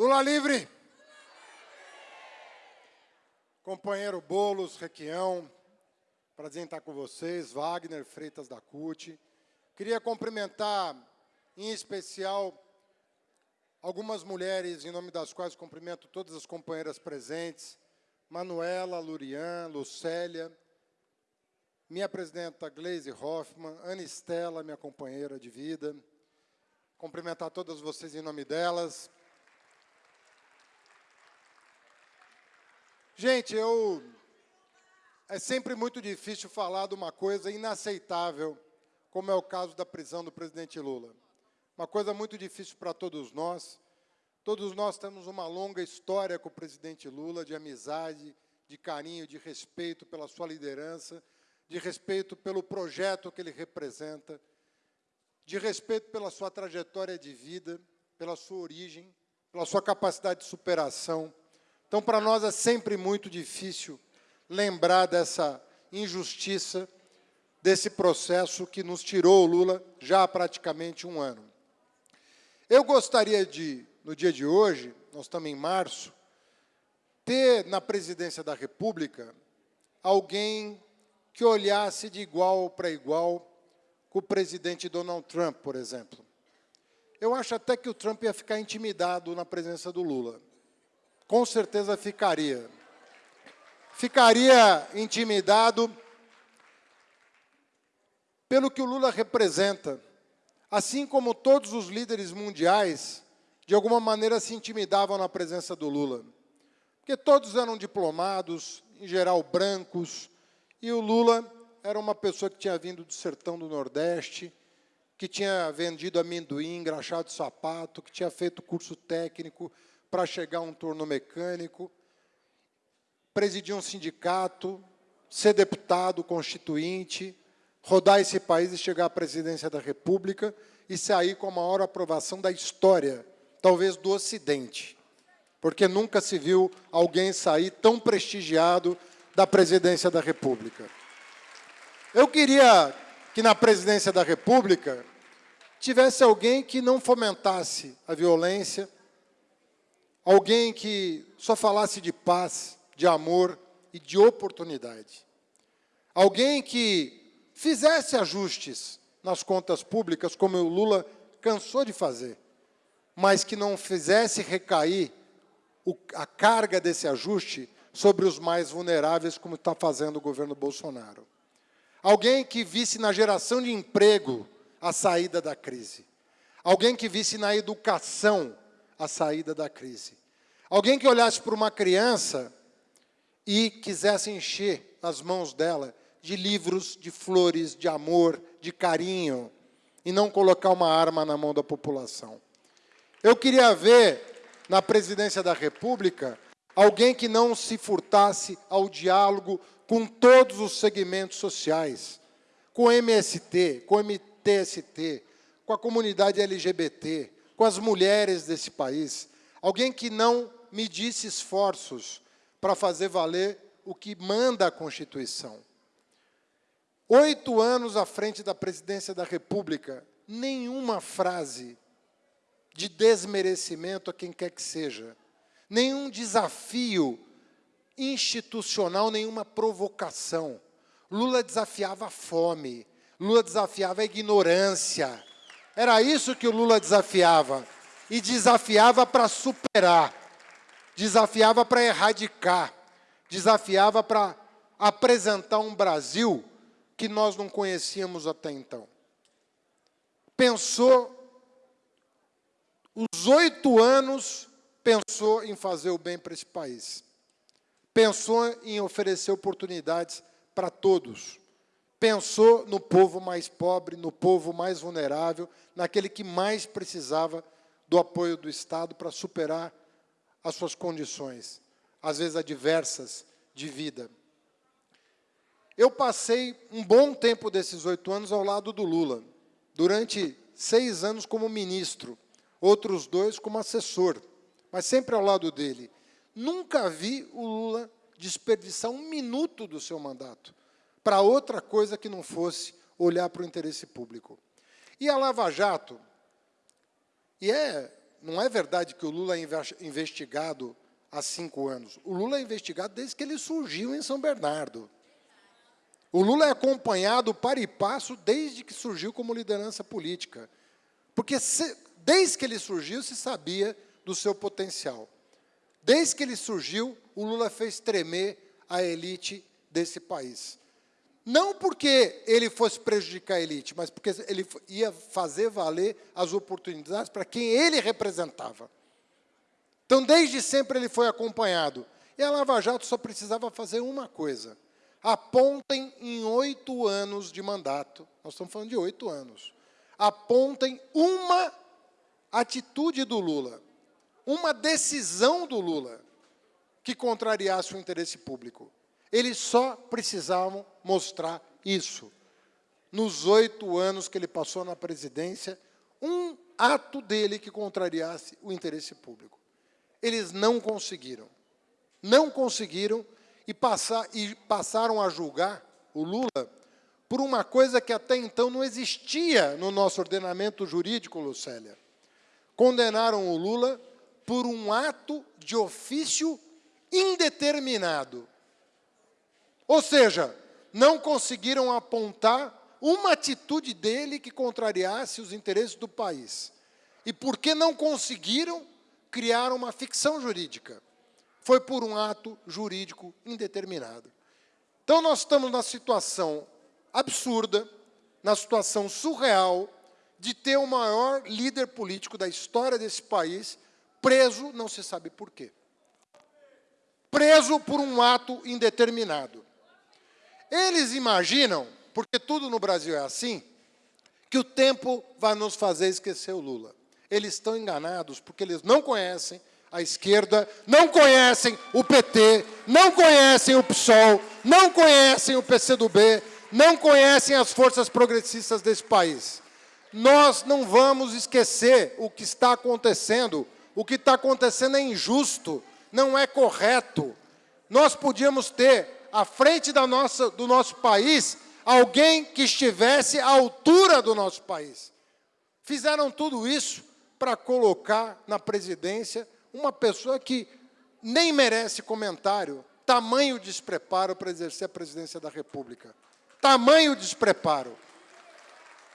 Lula livre! Companheiro Bolos, Requião, prazer em estar com vocês, Wagner Freitas da CUT. Queria cumprimentar, em especial, algumas mulheres, em nome das quais cumprimento todas as companheiras presentes, Manuela, Lurian, Lucélia, minha presidenta Gleise Hoffmann, Ana Estela, minha companheira de vida, cumprimentar todas vocês em nome delas. Gente, eu é sempre muito difícil falar de uma coisa inaceitável, como é o caso da prisão do presidente Lula. Uma coisa muito difícil para todos nós. Todos nós temos uma longa história com o presidente Lula, de amizade, de carinho, de respeito pela sua liderança, de respeito pelo projeto que ele representa, de respeito pela sua trajetória de vida, pela sua origem, pela sua capacidade de superação, então, para nós é sempre muito difícil lembrar dessa injustiça, desse processo que nos tirou o Lula já há praticamente um ano. Eu gostaria de, no dia de hoje, nós estamos em março, ter na presidência da República alguém que olhasse de igual para igual com o presidente Donald Trump, por exemplo. Eu acho até que o Trump ia ficar intimidado na presença do Lula com certeza ficaria. Ficaria intimidado pelo que o Lula representa, assim como todos os líderes mundiais, de alguma maneira se intimidavam na presença do Lula. Porque todos eram diplomados, em geral brancos, e o Lula era uma pessoa que tinha vindo do sertão do Nordeste, que tinha vendido amendoim, engraxado sapato, que tinha feito curso técnico, para chegar a um turno mecânico, presidir um sindicato, ser deputado constituinte, rodar esse país e chegar à presidência da República e sair com a maior aprovação da história, talvez do Ocidente, porque nunca se viu alguém sair tão prestigiado da presidência da República. Eu queria que na presidência da República tivesse alguém que não fomentasse a violência, Alguém que só falasse de paz, de amor e de oportunidade. Alguém que fizesse ajustes nas contas públicas, como o Lula cansou de fazer, mas que não fizesse recair o, a carga desse ajuste sobre os mais vulneráveis, como está fazendo o governo Bolsonaro. Alguém que visse na geração de emprego a saída da crise. Alguém que visse na educação a saída da crise. Alguém que olhasse para uma criança e quisesse encher as mãos dela de livros, de flores, de amor, de carinho, e não colocar uma arma na mão da população. Eu queria ver, na presidência da República, alguém que não se furtasse ao diálogo com todos os segmentos sociais, com o MST, com o MTST, com a comunidade LGBT, com as mulheres desse país. Alguém que não medisse esforços para fazer valer o que manda a Constituição. Oito anos à frente da presidência da República, nenhuma frase de desmerecimento a quem quer que seja, nenhum desafio institucional, nenhuma provocação. Lula desafiava a fome, Lula desafiava a ignorância, era isso que o Lula desafiava. E desafiava para superar, desafiava para erradicar, desafiava para apresentar um Brasil que nós não conhecíamos até então. Pensou, os oito anos, pensou em fazer o bem para esse país. Pensou em oferecer oportunidades para todos pensou no povo mais pobre, no povo mais vulnerável, naquele que mais precisava do apoio do Estado para superar as suas condições, às vezes adversas, de vida. Eu passei um bom tempo desses oito anos ao lado do Lula, durante seis anos como ministro, outros dois como assessor, mas sempre ao lado dele. Nunca vi o Lula desperdiçar um minuto do seu mandato para outra coisa que não fosse olhar para o interesse público. E a Lava Jato, e é não é verdade que o Lula é investigado há cinco anos. O Lula é investigado desde que ele surgiu em São Bernardo. O Lula é acompanhado para e passo desde que surgiu como liderança política. Porque se, desde que ele surgiu, se sabia do seu potencial. Desde que ele surgiu, o Lula fez tremer a elite desse país. Não porque ele fosse prejudicar a elite, mas porque ele ia fazer valer as oportunidades para quem ele representava. Então, desde sempre ele foi acompanhado. E a Lava Jato só precisava fazer uma coisa. Apontem em oito anos de mandato, nós estamos falando de oito anos, apontem uma atitude do Lula, uma decisão do Lula que contrariasse o interesse público. Eles só precisavam mostrar isso. Nos oito anos que ele passou na presidência, um ato dele que contrariasse o interesse público. Eles não conseguiram. Não conseguiram e, passar, e passaram a julgar o Lula por uma coisa que até então não existia no nosso ordenamento jurídico, Lucélia. Condenaram o Lula por um ato de ofício indeterminado. Ou seja, não conseguiram apontar uma atitude dele que contrariasse os interesses do país. E porque não conseguiram, criar uma ficção jurídica. Foi por um ato jurídico indeterminado. Então, nós estamos na situação absurda, na situação surreal, de ter o maior líder político da história desse país preso, não se sabe por quê. Preso por um ato indeterminado. Eles imaginam, porque tudo no Brasil é assim, que o tempo vai nos fazer esquecer o Lula. Eles estão enganados porque eles não conhecem a esquerda, não conhecem o PT, não conhecem o PSOL, não conhecem o PCdoB, não conhecem as forças progressistas desse país. Nós não vamos esquecer o que está acontecendo. O que está acontecendo é injusto, não é correto. Nós podíamos ter à frente da nossa, do nosso país alguém que estivesse à altura do nosso país. Fizeram tudo isso para colocar na presidência uma pessoa que nem merece comentário, tamanho despreparo para exercer a presidência da República. Tamanho despreparo.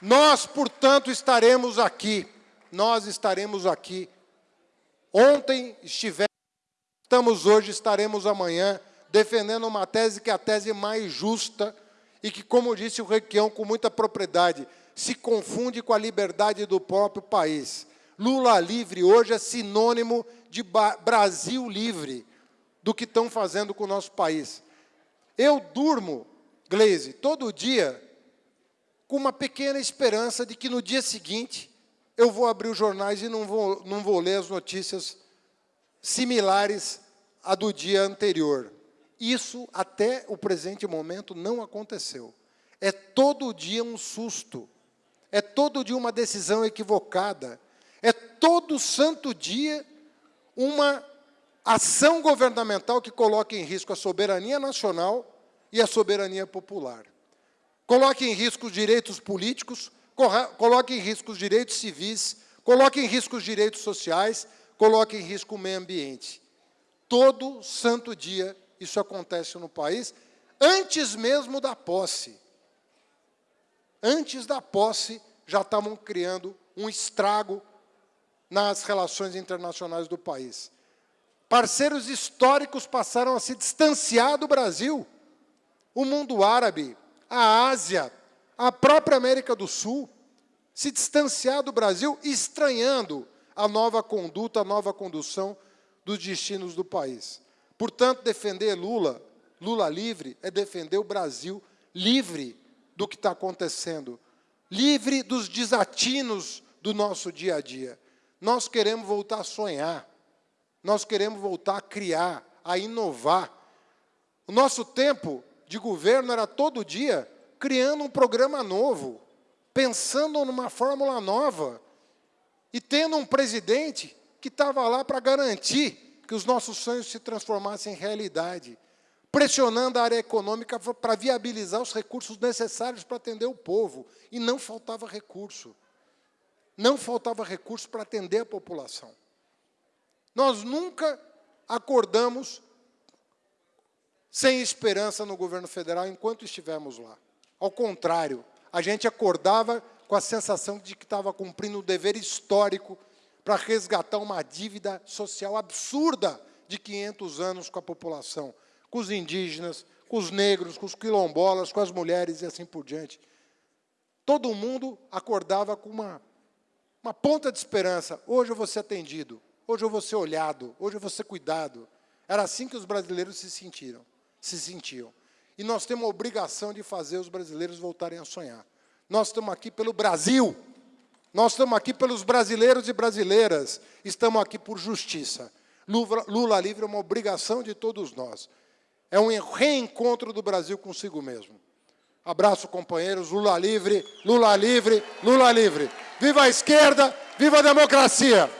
Nós, portanto, estaremos aqui, nós estaremos aqui. Ontem estivemos, estamos hoje, estaremos amanhã, defendendo uma tese que é a tese mais justa e que, como disse o Requião com muita propriedade, se confunde com a liberdade do próprio país. Lula livre hoje é sinônimo de Brasil livre, do que estão fazendo com o nosso país. Eu durmo, Glaze, todo dia, com uma pequena esperança de que no dia seguinte eu vou abrir os jornais e não vou, não vou ler as notícias similares à do dia anterior. Isso, até o presente momento, não aconteceu. É todo dia um susto. É todo dia uma decisão equivocada. É todo santo dia uma ação governamental que coloca em risco a soberania nacional e a soberania popular. Coloque em risco os direitos políticos, coloque em risco os direitos civis, coloque em risco os direitos sociais, coloque em risco o meio ambiente. Todo santo dia isso acontece no país, antes mesmo da posse. Antes da posse, já estavam criando um estrago nas relações internacionais do país. Parceiros históricos passaram a se distanciar do Brasil. O mundo árabe, a Ásia, a própria América do Sul, se distanciar do Brasil, estranhando a nova conduta, a nova condução dos destinos do país. Portanto, defender Lula, Lula livre, é defender o Brasil livre do que está acontecendo, livre dos desatinos do nosso dia a dia. Nós queremos voltar a sonhar, nós queremos voltar a criar, a inovar. O nosso tempo de governo era todo dia criando um programa novo, pensando numa fórmula nova e tendo um presidente que estava lá para garantir que os nossos sonhos se transformassem em realidade, pressionando a área econômica para viabilizar os recursos necessários para atender o povo, e não faltava recurso. não faltava recurso para atender a população. Nós nunca acordamos sem esperança no governo federal enquanto estivemos lá. Ao contrário, a gente acordava com a sensação de que estava cumprindo um dever histórico para resgatar uma dívida social absurda de 500 anos com a população, com os indígenas, com os negros, com os quilombolas, com as mulheres e assim por diante. Todo mundo acordava com uma, uma ponta de esperança. Hoje eu vou ser atendido, hoje eu vou ser olhado, hoje eu vou ser cuidado. Era assim que os brasileiros se sentiram, se sentiam. E nós temos a obrigação de fazer os brasileiros voltarem a sonhar. Nós estamos aqui pelo Brasil. Nós estamos aqui pelos brasileiros e brasileiras. Estamos aqui por justiça. Lula, livre é uma obrigação de todos nós. É um reencontro do Brasil consigo mesmo. Abraço, companheiros. Lula livre, Lula livre, Lula livre. Viva a esquerda, viva a democracia!